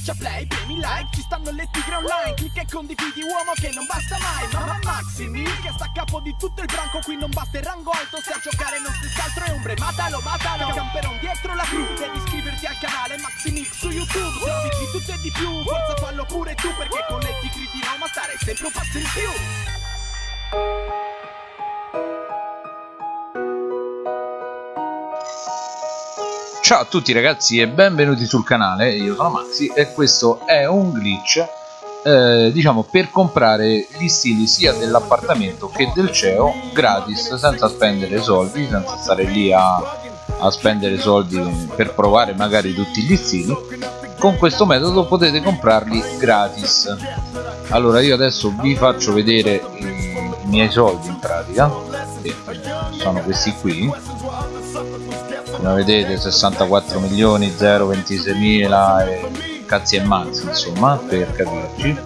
Schiaccia play, premi like, ci stanno le tigre online Clicca e condividi uomo che non basta mai Mamma Maximi che sta a capo di tutto il branco Qui non basta il rango alto se a giocare non stessi altro è ombre Matalo, matalo, camperon dietro la crew Devi iscriverti al canale Maximix su YouTube Servizi di tutto e di più, forza fallo pure tu Perché con le tigre di Roma stare sempre un passo in più Ciao a tutti ragazzi e benvenuti sul canale, io sono Maxi e questo è un glitch eh, diciamo per comprare gli stili sia dell'appartamento che del CEO gratis senza spendere soldi, senza stare lì a, a spendere soldi per provare magari tutti gli stili. Con questo metodo potete comprarli gratis. Allora io adesso vi faccio vedere i, i miei soldi in pratica. Sono questi qui come vedete 64 milioni 026 mila e cazzi e mazzi insomma per capirci.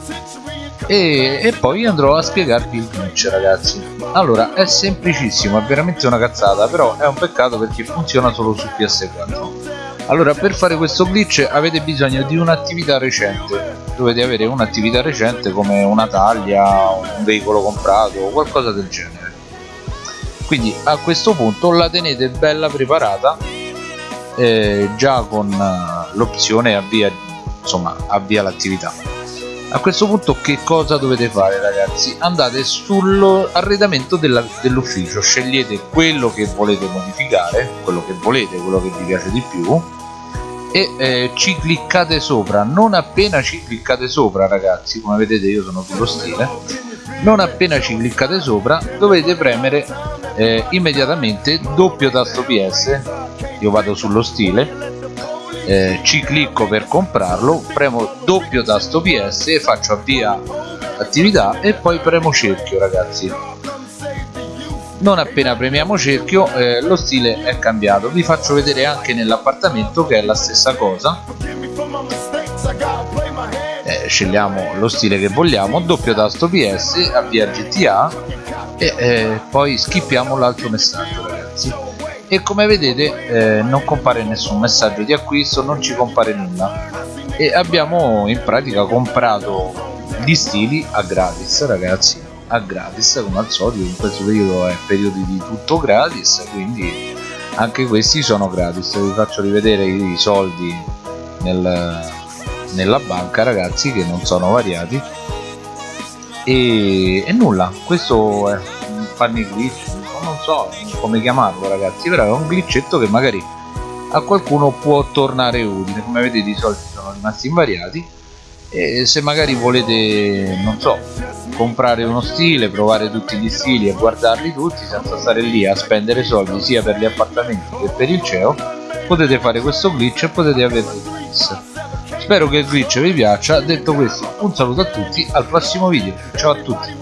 E, e, poi andrò a spiegarvi il glitch ragazzi. Allora è semplicissimo è veramente una cazzata però è un peccato perché funziona solo su PS4 allora per fare questo glitch avete bisogno di un'attività recente. Dovete avere un'attività recente come una taglia un veicolo comprato o qualcosa del genere quindi a questo punto la tenete bella preparata eh, già con uh, l'opzione avvia insomma avvia l'attività. A questo punto che cosa dovete fare ragazzi? Andate sull'arredamento dell'ufficio scegliete quello che volete modificare quello che volete quello che vi piace di più e eh, ci cliccate sopra. Non appena ci cliccate sopra ragazzi come vedete io sono sullo stile non appena ci cliccate sopra dovete premere eh, immediatamente doppio tasto PS io vado sullo stile eh, ci clicco per comprarlo premo doppio tasto PS e faccio avvia attività e poi premo cerchio ragazzi. Non appena premiamo cerchio eh, lo stile è cambiato. Vi faccio vedere anche nell'appartamento che è la stessa cosa scegliamo lo stile che vogliamo doppio tasto PS avvia GTA e eh, poi skippiamo l'altro messaggio ragazzi. E come vedete eh, non compare nessun messaggio di acquisto non ci compare nulla. E abbiamo in pratica comprato gli stili a gratis ragazzi. A gratis come al solito in questo periodo è periodo di tutto gratis quindi anche questi sono gratis. Vi faccio rivedere i soldi nel, nella banca ragazzi che non sono variati. E, e nulla. Questo è un funny glitch non so come chiamarlo ragazzi però è un glitchetto che magari a qualcuno può tornare utile. Come vedete i soldi sono rimasti invariati. E se magari volete non so comprare uno stile provare tutti gli stili e guardarli tutti senza stare lì a spendere soldi sia per gli appartamenti che per il CEO potete fare questo glitch e potete averlo gratis spero che il glitch vi piaccia. Detto questo un saluto a tutti al prossimo video. Ciao a tutti.